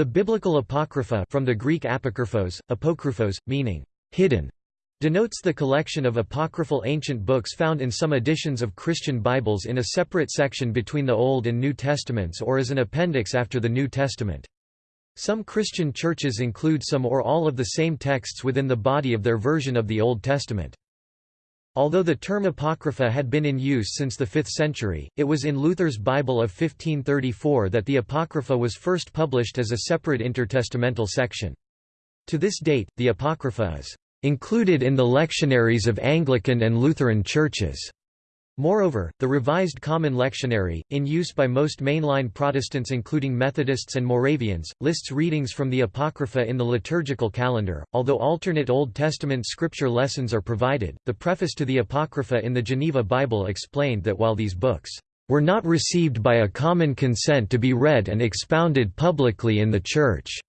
The biblical apocrypha from the Greek apokryphos, apokryphos, meaning hidden, denotes the collection of apocryphal ancient books found in some editions of Christian Bibles in a separate section between the Old and New Testaments or as an appendix after the New Testament. Some Christian churches include some or all of the same texts within the body of their version of the Old Testament. Although the term Apocrypha had been in use since the 5th century, it was in Luther's Bible of 1534 that the Apocrypha was first published as a separate intertestamental section. To this date, the Apocrypha is included in the lectionaries of Anglican and Lutheran churches. Moreover, the Revised Common Lectionary, in use by most mainline Protestants including Methodists and Moravians, lists readings from the Apocrypha in the liturgical calendar. Although alternate Old Testament scripture lessons are provided, the preface to the Apocrypha in the Geneva Bible explained that while these books were not received by a common consent to be read and expounded publicly in the Church,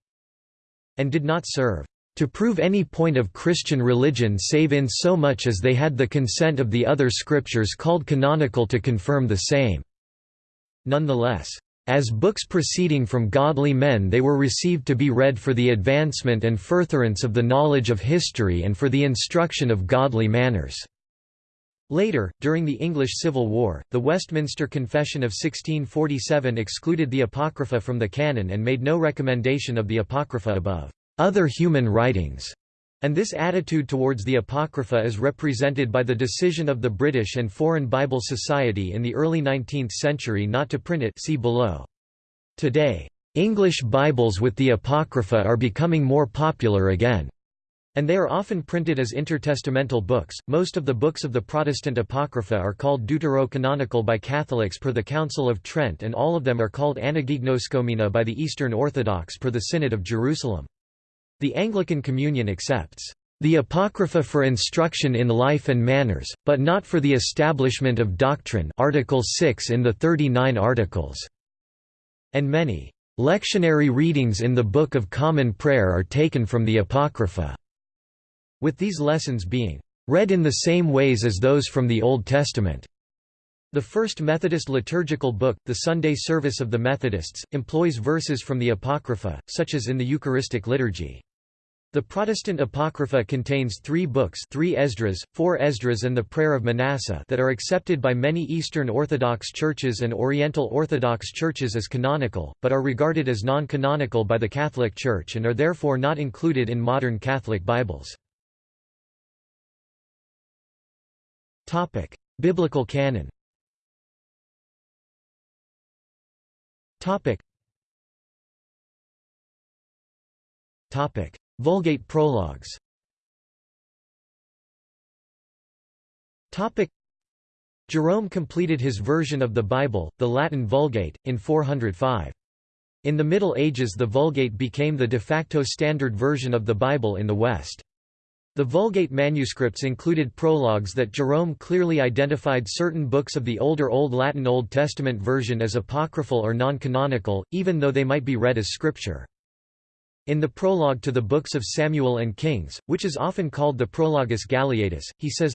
and did not serve to prove any point of Christian religion save in so much as they had the consent of the other scriptures called canonical to confirm the same." Nonetheless, as books proceeding from godly men they were received to be read for the advancement and furtherance of the knowledge of history and for the instruction of godly manners." Later, during the English Civil War, the Westminster Confession of 1647 excluded the Apocrypha from the canon and made no recommendation of the Apocrypha above other human writings, and this attitude towards the Apocrypha is represented by the decision of the British and Foreign Bible Society in the early 19th century not to print it see below. Today, English Bibles with the Apocrypha are becoming more popular again. And they are often printed as intertestamental books. Most of the books of the Protestant Apocrypha are called deuterocanonical by Catholics per the Council of Trent, and all of them are called anagignoskomena by the Eastern Orthodox per the Synod of Jerusalem. The Anglican Communion accepts the Apocrypha for instruction in life and manners, but not for the establishment of doctrine Article 6 in the 39 Articles", and many lectionary readings in the Book of Common Prayer are taken from the Apocrypha, with these lessons being read in the same ways as those from the Old Testament. The First Methodist liturgical book, the Sunday Service of the Methodists, employs verses from the Apocrypha, such as in the Eucharistic liturgy. The Protestant Apocrypha contains three books three Esdras, four Esdras and the Prayer of Manasseh that are accepted by many Eastern Orthodox churches and Oriental Orthodox churches as canonical, but are regarded as non-canonical by the Catholic Church and are therefore not included in modern Catholic Bibles. Biblical canon Topic. Vulgate prologues Jerome completed his version of the Bible, the Latin Vulgate, in 405. In the Middle Ages the Vulgate became the de facto standard version of the Bible in the West. The Vulgate manuscripts included prologues that Jerome clearly identified certain books of the older Old Latin Old Testament version as apocryphal or non-canonical, even though they might be read as scripture. In the prologue to the books of Samuel and Kings, which is often called the Prologus Galeatus, he says,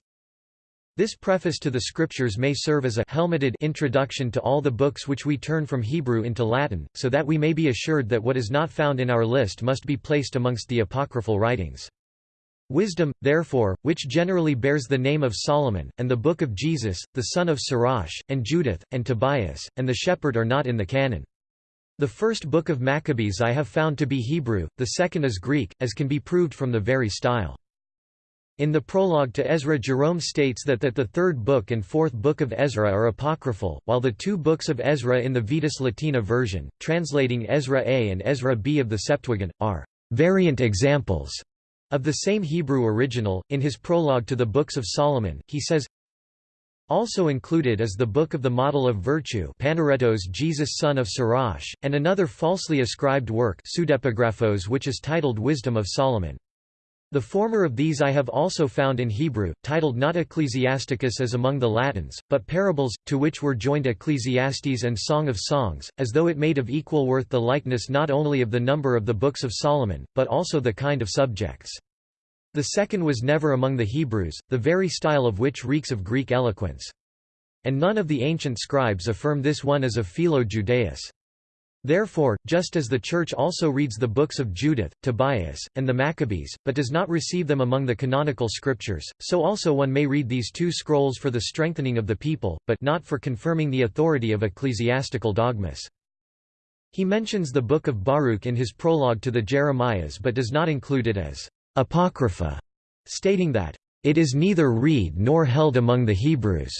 This preface to the scriptures may serve as a helmeted introduction to all the books which we turn from Hebrew into Latin, so that we may be assured that what is not found in our list must be placed amongst the apocryphal writings. Wisdom, therefore, which generally bears the name of Solomon, and the Book of Jesus, the son of Sirach, and Judith, and Tobias, and the Shepherd are not in the canon. The first book of Maccabees I have found to be Hebrew, the second is Greek, as can be proved from the very style. In the prologue to Ezra Jerome states that, that the third book and fourth book of Ezra are apocryphal, while the two books of Ezra in the Vetus Latina version, translating Ezra A and Ezra B of the Septuagint, are variant examples of the same Hebrew original. In his prologue to the Books of Solomon, he says, also included is the Book of the Model of Virtue Panaretos Jesus son of Sirach, and another falsely ascribed work Pseudepigraphos which is titled Wisdom of Solomon. The former of these I have also found in Hebrew, titled not Ecclesiasticus as among the Latins, but Parables, to which were joined Ecclesiastes and Song of Songs, as though it made of equal worth the likeness not only of the number of the books of Solomon, but also the kind of subjects. The second was never among the Hebrews, the very style of which reeks of Greek eloquence. And none of the ancient scribes affirm this one as of Philo Judaeus. Therefore, just as the Church also reads the books of Judith, Tobias, and the Maccabees, but does not receive them among the canonical scriptures, so also one may read these two scrolls for the strengthening of the people, but not for confirming the authority of ecclesiastical dogmas. He mentions the book of Baruch in his prologue to the Jeremiahs but does not include it as apocrypha, stating that, "...it is neither read nor held among the Hebrews."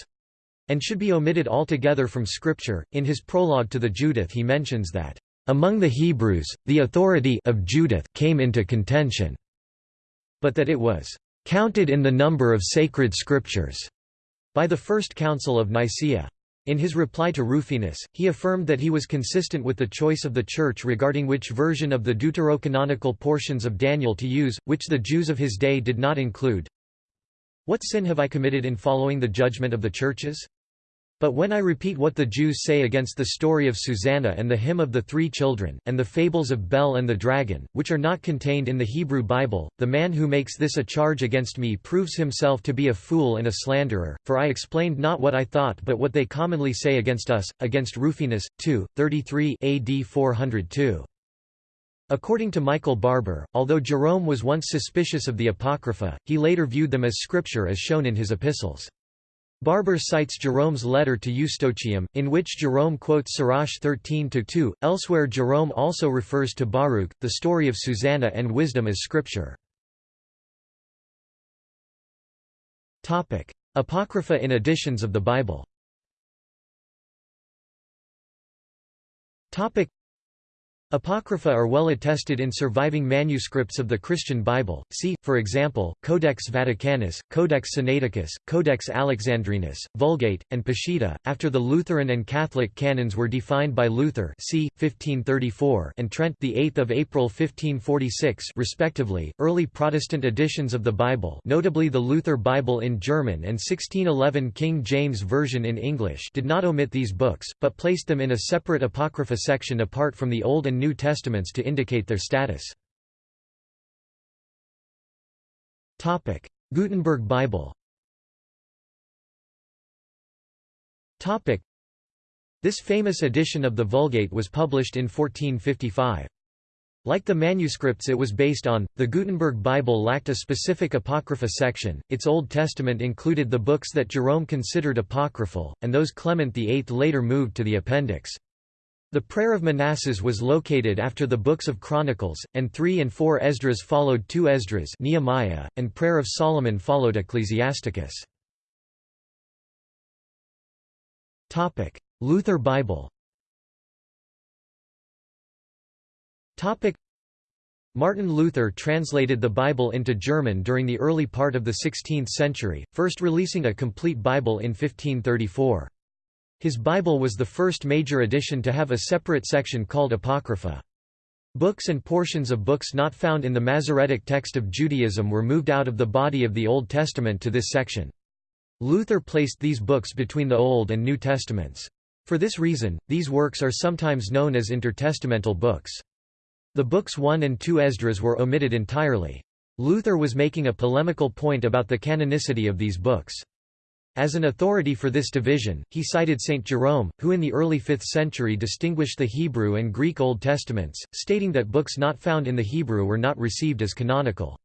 and should be omitted altogether from Scripture. In his prologue to the Judith, he mentions that, Among the Hebrews, the authority of Judith came into contention, but that it was counted in the number of sacred scriptures by the First Council of Nicaea. In his reply to Rufinus, he affirmed that he was consistent with the choice of the Church regarding which version of the deuterocanonical portions of Daniel to use, which the Jews of his day did not include. What sin have I committed in following the judgment of the churches? But when I repeat what the Jews say against the story of Susanna and the hymn of the three children, and the fables of Bel and the dragon, which are not contained in the Hebrew Bible, the man who makes this a charge against me proves himself to be a fool and a slanderer, for I explained not what I thought but what they commonly say against us, against Rufinus, 2, 33 AD 402. According to Michael Barber, although Jerome was once suspicious of the Apocrypha, he later viewed them as scripture as shown in his epistles. Barber cites Jerome's letter to Eustochium, in which Jerome quotes Sirach 13-2. Elsewhere Jerome also refers to Baruch, the story of Susanna and wisdom as scripture. Apocrypha in editions of the Bible Apocrypha are well attested in surviving manuscripts of the Christian Bible, see, for example, Codex Vaticanus, Codex Sinaiticus, Codex Alexandrinus, Vulgate, and Peshitta. After the Lutheran and Catholic canons were defined by Luther c. 1534 and Trent the 8th of April 1546 respectively, early Protestant editions of the Bible notably the Luther Bible in German and 1611 King James Version in English did not omit these books, but placed them in a separate Apocrypha section apart from the Old and New Testaments to indicate their status. Gutenberg Bible This famous edition of the Vulgate was published in 1455. Like the manuscripts it was based on, the Gutenberg Bible lacked a specific Apocrypha section, its Old Testament included the books that Jerome considered apocryphal, and those Clement VIII later moved to the appendix. The Prayer of Manasses was located after the books of Chronicles, and 3 and 4 Esdras followed 2 Esdras Nehemiah, and Prayer of Solomon followed Ecclesiasticus. Luther Bible Martin Luther translated the Bible into German during the early part of the 16th century, first releasing a complete Bible in 1534. His Bible was the first major edition to have a separate section called Apocrypha. Books and portions of books not found in the Masoretic text of Judaism were moved out of the body of the Old Testament to this section. Luther placed these books between the Old and New Testaments. For this reason, these works are sometimes known as intertestamental books. The books 1 and 2 Esdras were omitted entirely. Luther was making a polemical point about the canonicity of these books. As an authority for this division, he cited Saint Jerome, who in the early 5th century distinguished the Hebrew and Greek Old Testaments, stating that books not found in the Hebrew were not received as canonical.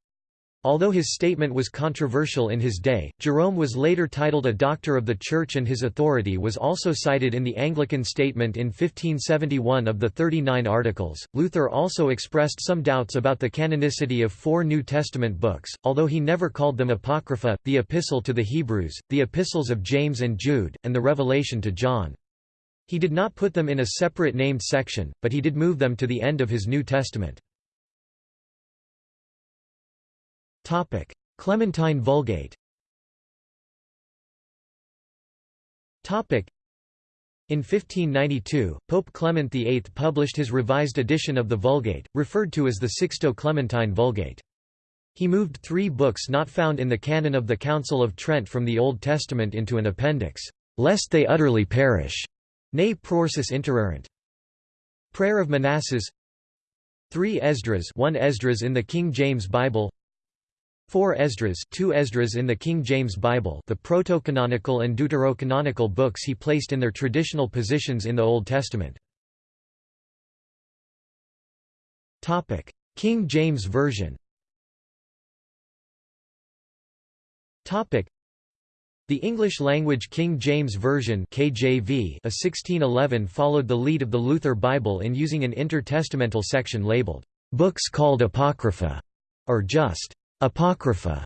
Although his statement was controversial in his day, Jerome was later titled a Doctor of the Church and his authority was also cited in the Anglican Statement in 1571 of the Thirty Nine Articles. Luther also expressed some doubts about the canonicity of four New Testament books, although he never called them Apocrypha, the Epistle to the Hebrews, the Epistles of James and Jude, and the Revelation to John. He did not put them in a separate named section, but he did move them to the end of his New Testament. Topic: Clementine Vulgate. Topic: In 1592, Pope Clement VIII published his revised edition of the Vulgate, referred to as the Sixto Clementine Vulgate. He moved three books not found in the canon of the Council of Trent from the Old Testament into an appendix, lest they utterly perish. Ne prorsus interirent. Prayer of Manasses 3 Esdras 1 Esdras in the King James Bible 4 Esdras, 2 Esdras in the King James Bible the protocanonical and deuterocanonical books he placed in their traditional positions in the Old Testament. Topic: King James Version. Topic: the English-language King James Version KJV a 1611 followed the lead of the Luther Bible in using an intertestamental section labeled, "'Books called Apocrypha' or just, "'Apocrypha'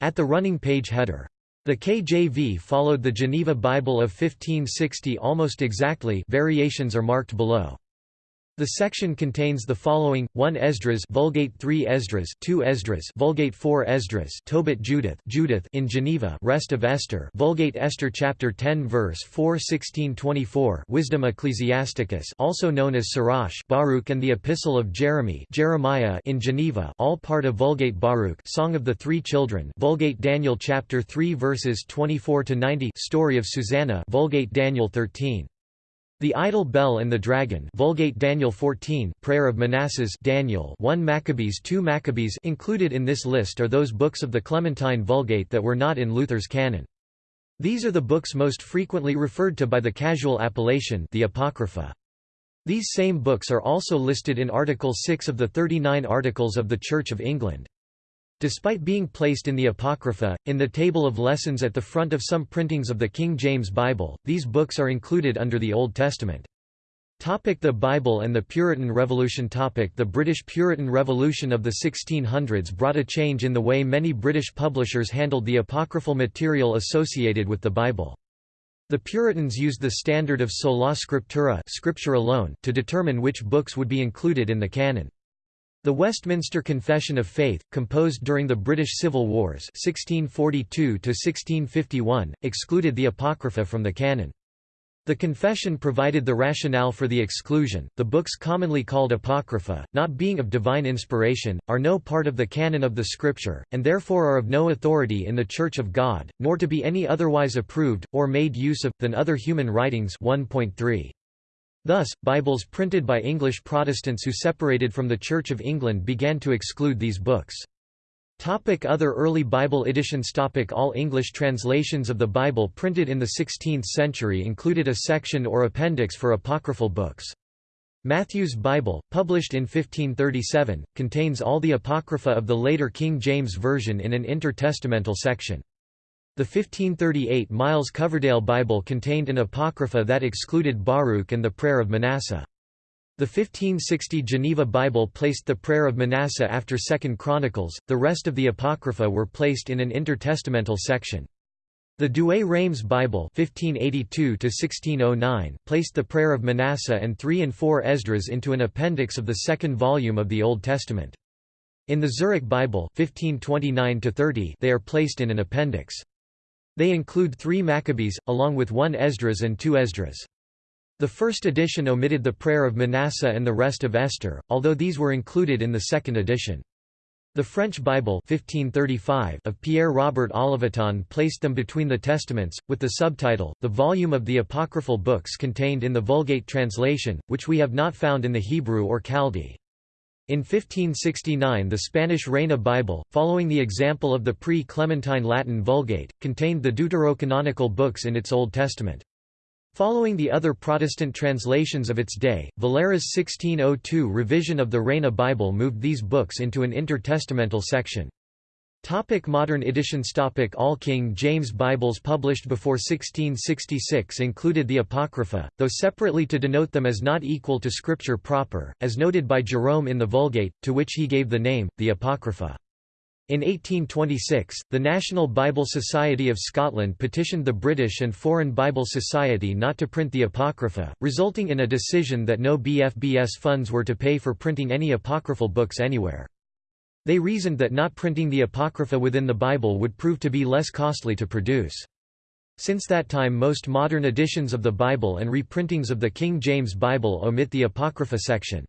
at the running page header. The KJV followed the Geneva Bible of 1560 almost exactly variations are marked below. The section contains the following: 1 Esdras, Vulgate 3 Esdras, 2 Esdras, Vulgate 4 Esdras, Tobit Judith, Judith in Geneva, Rest of Esther, Vulgate Esther chapter 10 verse 4 1624, Wisdom Ecclesiasticus, also known as Sirach, Baruch and the Epistle of Jeremy, Jeremiah in Geneva, all part of Vulgate Baruch, Song of the Three Children, Vulgate Daniel chapter 3 verses 24 to 90, Story of Susanna, Vulgate Daniel 13. The Idol Bel and the Dragon Vulgate Daniel 14 Prayer of Manasses Daniel 1 Maccabees 2 Maccabees included in this list are those books of the Clementine Vulgate that were not in Luther's canon. These are the books most frequently referred to by the casual appellation the Apocrypha. These same books are also listed in Article 6 of the 39 Articles of the Church of England. Despite being placed in the Apocrypha, in the table of lessons at the front of some printings of the King James Bible, these books are included under the Old Testament. Topic the Bible and the Puritan Revolution Topic The British Puritan Revolution of the 1600s brought a change in the way many British publishers handled the apocryphal material associated with the Bible. The Puritans used the standard of sola scriptura scripture alone to determine which books would be included in the canon. The Westminster Confession of Faith, composed during the British Civil Wars 1642 excluded the Apocrypha from the canon. The confession provided the rationale for the exclusion. The books commonly called Apocrypha, not being of divine inspiration, are no part of the canon of the Scripture, and therefore are of no authority in the Church of God, nor to be any otherwise approved, or made use of, than other human writings 1.3. Thus, Bibles printed by English Protestants who separated from the Church of England began to exclude these books. Topic Other early Bible editions Topic All English translations of the Bible printed in the 16th century included a section or appendix for apocryphal books. Matthew's Bible, published in 1537, contains all the Apocrypha of the later King James Version in an intertestamental section. The 1538 Miles Coverdale Bible contained an apocrypha that excluded Baruch and the Prayer of Manasseh. The 1560 Geneva Bible placed the Prayer of Manasseh after Second Chronicles, the rest of the Apocrypha were placed in an intertestamental section. The Douay-Rheims Bible 1582 placed the Prayer of Manasseh and 3 and 4 Esdras into an appendix of the second volume of the Old Testament. In the Zurich Bible 1529 they are placed in an appendix. They include three Maccabees, along with one Esdras and two Esdras. The first edition omitted the prayer of Manasseh and the rest of Esther, although these were included in the second edition. The French Bible 1535 of Pierre Robert Olivetan placed them between the Testaments, with the subtitle, The Volume of the Apocryphal Books contained in the Vulgate translation, which we have not found in the Hebrew or Chaldee. In 1569 the Spanish Reina Bible, following the example of the pre-Clementine Latin Vulgate, contained the deuterocanonical books in its Old Testament. Following the other Protestant translations of its day, Valera's 1602 revision of the Reina Bible moved these books into an intertestamental section. Topic modern editions Topic All King James Bibles published before 1666 included the Apocrypha, though separately to denote them as not equal to Scripture proper, as noted by Jerome in the Vulgate, to which he gave the name, the Apocrypha. In 1826, the National Bible Society of Scotland petitioned the British and Foreign Bible Society not to print the Apocrypha, resulting in a decision that no BFBS funds were to pay for printing any apocryphal books anywhere. They reasoned that not printing the Apocrypha within the Bible would prove to be less costly to produce. Since that time most modern editions of the Bible and reprintings of the King James Bible omit the Apocrypha section.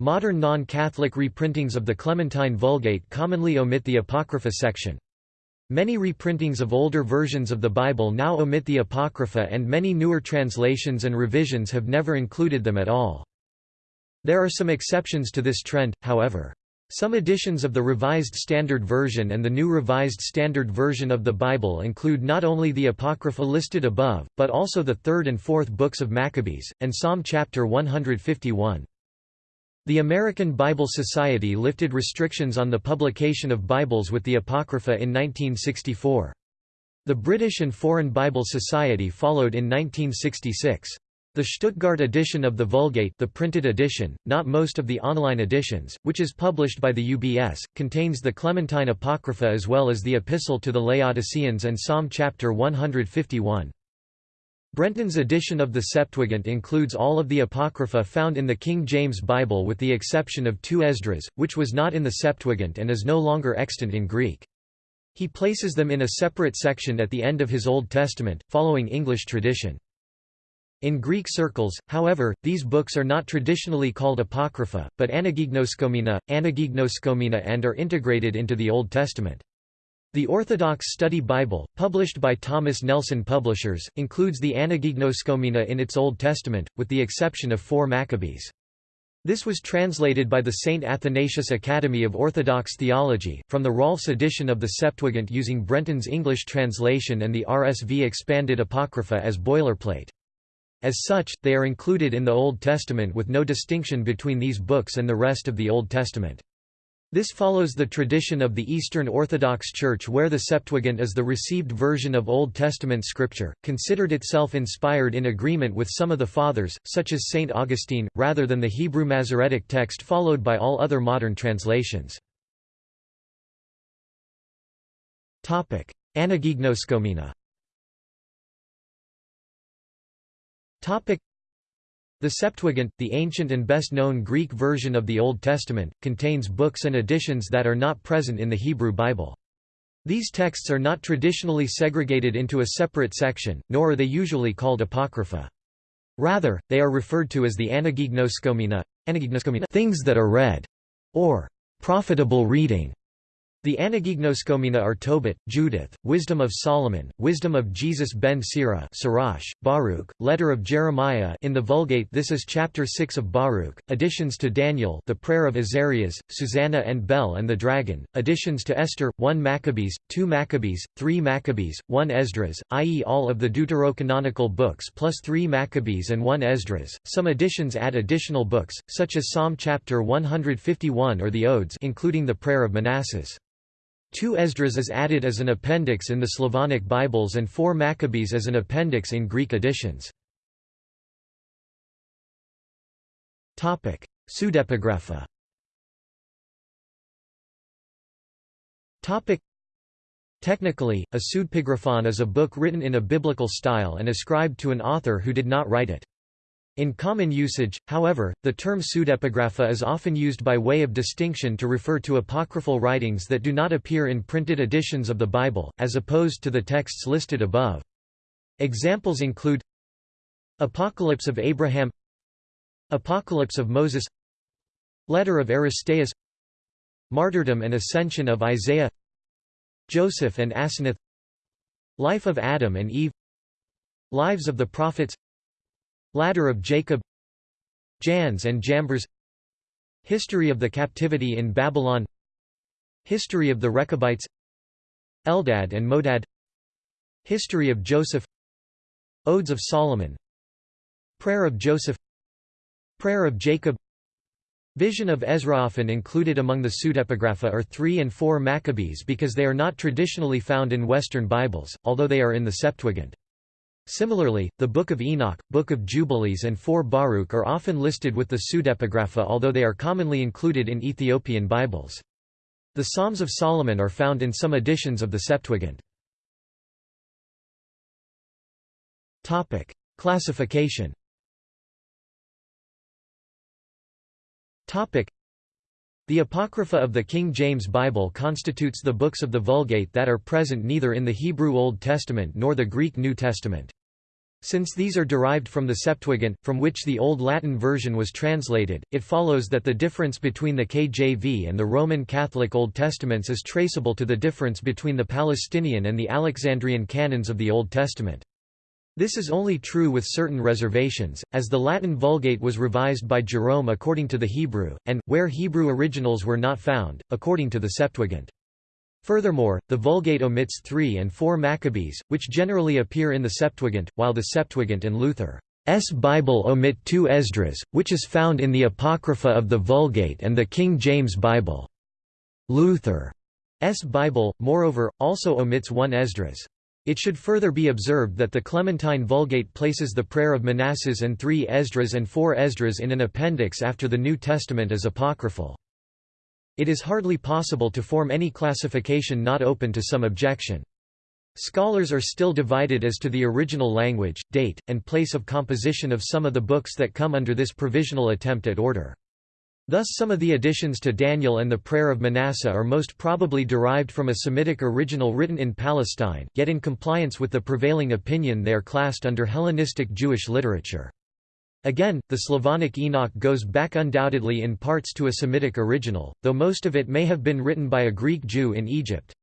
Modern non-Catholic reprintings of the Clementine Vulgate commonly omit the Apocrypha section. Many reprintings of older versions of the Bible now omit the Apocrypha and many newer translations and revisions have never included them at all. There are some exceptions to this trend, however. Some editions of the Revised Standard Version and the New Revised Standard Version of the Bible include not only the Apocrypha listed above, but also the third and fourth books of Maccabees, and Psalm chapter 151. The American Bible Society lifted restrictions on the publication of Bibles with the Apocrypha in 1964. The British and Foreign Bible Society followed in 1966. The Stuttgart edition of the Vulgate the printed edition, not most of the online editions, which is published by the UBS, contains the Clementine Apocrypha as well as the Epistle to the Laodiceans and Psalm chapter 151. Brenton's edition of the Septuagint includes all of the Apocrypha found in the King James Bible with the exception of two Esdras, which was not in the Septuagint and is no longer extant in Greek. He places them in a separate section at the end of his Old Testament, following English tradition. In Greek circles, however, these books are not traditionally called Apocrypha, but Anagignoskomena, Anagignoskomena and are integrated into the Old Testament. The Orthodox Study Bible, published by Thomas Nelson Publishers, includes the Anagignoskomena in its Old Testament, with the exception of four Maccabees. This was translated by the St. Athanasius Academy of Orthodox Theology, from the Rahlfs edition of the Septuagint using Brenton's English translation and the RSV expanded Apocrypha as boilerplate. As such, they are included in the Old Testament with no distinction between these books and the rest of the Old Testament. This follows the tradition of the Eastern Orthodox Church where the Septuagint is the received version of Old Testament scripture, considered itself inspired in agreement with some of the Fathers, such as St. Augustine, rather than the Hebrew Masoretic text followed by all other modern translations. Anagignoskomena the Septuagint, the ancient and best-known Greek version of the Old Testament, contains books and editions that are not present in the Hebrew Bible. These texts are not traditionally segregated into a separate section, nor are they usually called apocrypha. Rather, they are referred to as the anagignoskomena, anagignoskomena things that are read, or profitable reading. The Anagignoskomena are Tobit, Judith, Wisdom of Solomon, Wisdom of Jesus ben Sirach Sirach, Baruch, Letter of Jeremiah in the Vulgate this is chapter 6 of Baruch, additions to Daniel the Prayer of Azarias, Susanna and Bel and the Dragon, additions to Esther, 1 Maccabees, 2 Maccabees, 3 Maccabees, 1 Esdras, i.e. all of the deuterocanonical books plus 3 Maccabees and 1 Esdras. Some additions add additional books, such as Psalm chapter 151 or the Odes including the Prayer of Manasses. Two Esdras is added as an appendix in the Slavonic Bibles and four Maccabees as an appendix in Greek editions. Pseudepigrapha Technically, a pseudepigraphon is a book written in a biblical style and ascribed to an author who did not write it. In common usage, however, the term pseudepigrapha is often used by way of distinction to refer to apocryphal writings that do not appear in printed editions of the Bible, as opposed to the texts listed above. Examples include Apocalypse of Abraham Apocalypse of Moses Letter of Aristeas Martyrdom and Ascension of Isaiah Joseph and Asenath Life of Adam and Eve Lives of the Prophets Ladder of Jacob Jannes and Jambres History of the Captivity in Babylon History of the Rechabites Eldad and Modad History of Joseph Odes of Solomon Prayer of Joseph Prayer of Jacob Vision of Ezra often included among the pseudepigrapha are 3 and 4 Maccabees because they are not traditionally found in Western Bibles, although they are in the Septuagint. Similarly, the Book of Enoch, Book of Jubilees and 4 Baruch are often listed with the pseudepigrapha although they are commonly included in Ethiopian Bibles. The Psalms of Solomon are found in some editions of the Septuagint. Topic. Classification The Apocrypha of the King James Bible constitutes the books of the Vulgate that are present neither in the Hebrew Old Testament nor the Greek New Testament. Since these are derived from the Septuagint, from which the Old Latin version was translated, it follows that the difference between the KJV and the Roman Catholic Old Testaments is traceable to the difference between the Palestinian and the Alexandrian canons of the Old Testament. This is only true with certain reservations, as the Latin Vulgate was revised by Jerome according to the Hebrew, and, where Hebrew originals were not found, according to the Septuagint. Furthermore, the Vulgate omits 3 and 4 Maccabees, which generally appear in the Septuagint, while the Septuagint and Luther's Bible omit two Esdras, which is found in the Apocrypha of the Vulgate and the King James Bible. Luther's Bible, moreover, also omits one Esdras. It should further be observed that the Clementine Vulgate places the prayer of Manasses and three Esdras and four Esdras in an appendix after the New Testament as apocryphal. It is hardly possible to form any classification not open to some objection. Scholars are still divided as to the original language, date, and place of composition of some of the books that come under this provisional attempt at order. Thus some of the additions to Daniel and the Prayer of Manasseh are most probably derived from a Semitic original written in Palestine, yet in compliance with the prevailing opinion they are classed under Hellenistic Jewish literature. Again, the Slavonic Enoch goes back undoubtedly in parts to a Semitic original, though most of it may have been written by a Greek Jew in Egypt.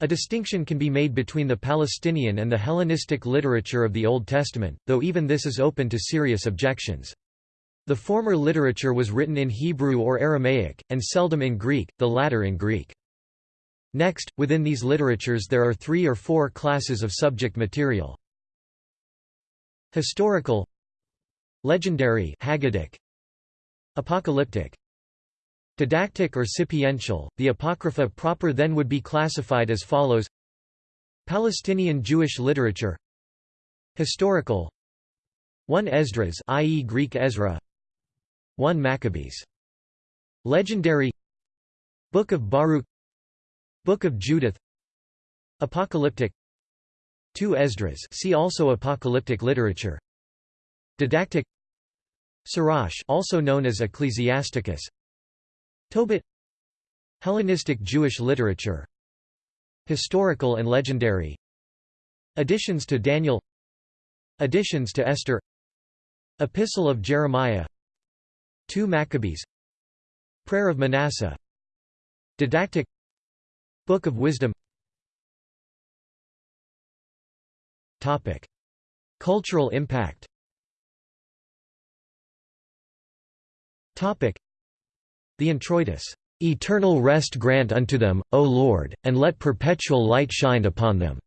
A distinction can be made between the Palestinian and the Hellenistic literature of the Old Testament, though even this is open to serious objections. The former literature was written in Hebrew or Aramaic, and seldom in Greek, the latter in Greek. Next, within these literatures there are three or four classes of subject material. Historical Legendary Haggadic, Apocalyptic Didactic or sapiential, the Apocrypha proper then would be classified as follows Palestinian Jewish literature Historical 1 Esdras i.e. Greek Ezra 1 Maccabees. Legendary. Book of Baruch. Book of Judith. Apocalyptic. 2 Esdras. See also Apocalyptic literature. Didactic. Sirach also known as Ecclesiasticus. Tobit. Hellenistic Jewish literature. Historical and legendary. Additions to Daniel. Additions to Esther. Epistle of Jeremiah 2 Maccabees Prayer of Manasseh Didactic Book of Wisdom Topic. Cultural impact Topic. The introitus, "'Eternal rest grant unto them, O Lord, and let perpetual light shine upon them'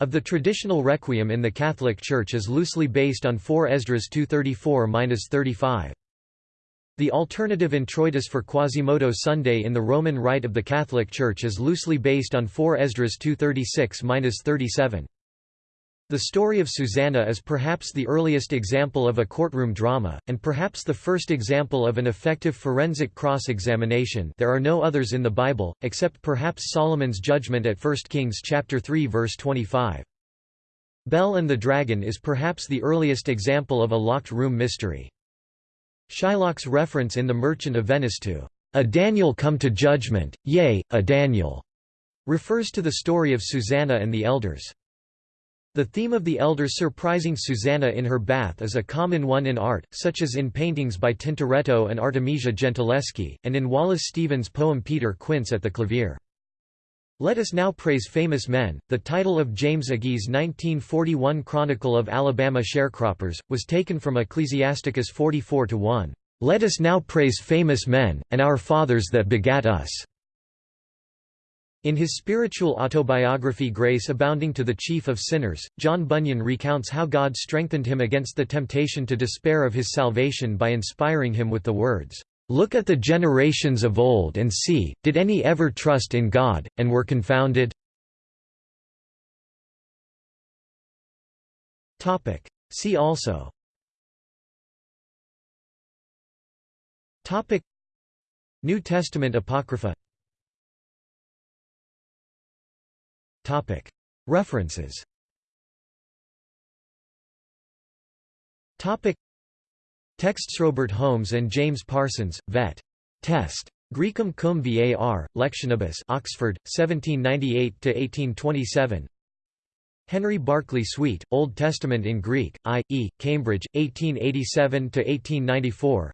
of the traditional requiem in the Catholic Church is loosely based on 4 Esdras 234–35. The alternative introitus for Quasimodo Sunday in the Roman Rite of the Catholic Church is loosely based on 4 Esdras 236–37. The story of Susanna is perhaps the earliest example of a courtroom drama, and perhaps the first example of an effective forensic cross-examination there are no others in the Bible, except perhaps Solomon's judgment at 1 Kings 3 verse 25. Bel and the Dragon is perhaps the earliest example of a locked room mystery. Shylock's reference in The Merchant of Venice to, "...a Daniel come to judgment, yea, a Daniel," refers to the story of Susanna and the elders. The theme of the elders surprising Susanna in her bath is a common one in art, such as in paintings by Tintoretto and Artemisia Gentileschi, and in Wallace Stevens' poem Peter Quince at the Clavier. Let Us Now Praise Famous Men, the title of James Agee's 1941 Chronicle of Alabama Sharecroppers, was taken from Ecclesiasticus 44-1. Let us now praise famous men, and our fathers that begat us. In his spiritual autobiography Grace Abounding to the Chief of Sinners, John Bunyan recounts how God strengthened him against the temptation to despair of his salvation by inspiring him with the words, Look at the generations of old and see, did any ever trust in God, and were confounded? See also. New Testament Apocrypha. References Texts Robert Holmes and James Parsons, vet. Test. Graecum cum var, Lectionibus Oxford, 1798–1827 Henry Barclay Swete, Old Testament in Greek, I. E., Cambridge, 1887–1894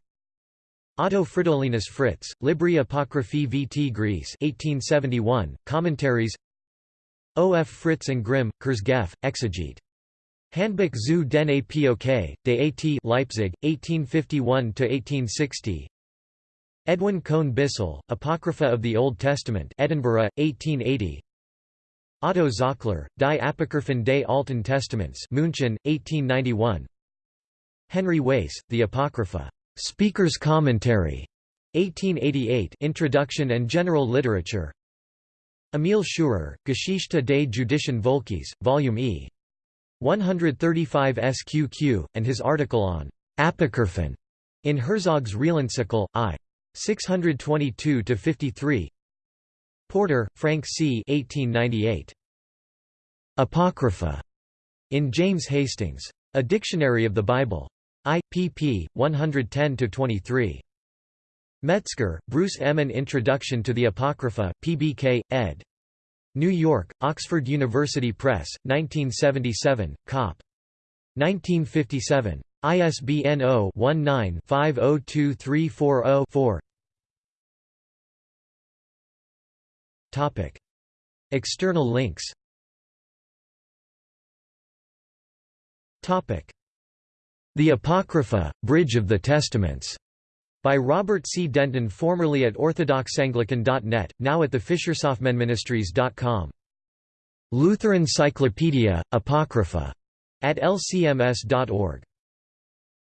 Otto Fridolinus Fritz, Libri Apocryphae vt Greece 1871, Commentaries O. F. Fritz and Grimm, Kurzgesagt, Exegete Handbuch zu den Apok, de At Leipzig, 1851–1860 Edwin Cone Bissell, Apocrypha of the Old Testament Edinburgh, 1880 Otto Zockler, Die Apokryphen des Alten Testaments München, 1891 Henry Wace, The Apocrypha. Speaker's Commentary. 1888 Introduction and General Literature Emil Schurer, Geschichte des judischen Volkes, Volume E. 135 SQQ, and his article on Apocryphon in Herzog's Realencycle, I. 622–53 Porter, Frank C. 1898. Apocrypha. In James Hastings. A Dictionary of the Bible. I. pp. 110–23. Metzger, Bruce M. An Introduction to the Apocrypha, PBK, ed. New York, Oxford University Press, 1977, Cop. 1957. ISBN 0-19-502340-4 External links. The Apocrypha, Bridge of the Testaments by Robert C. Denton formerly at orthodoxanglican.net, now at the FisherSoftmanMinistries.com. Lutheran Cyclopedia, Apocrypha, at lcms.org.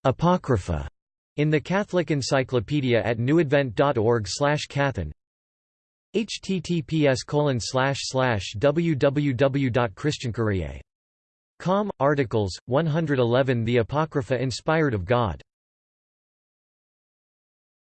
Apocrypha, in the Catholic Encyclopedia at newadvent.org slash cathan https colon slash slash www.christiancourier.com, articles, 111 The Apocrypha inspired of God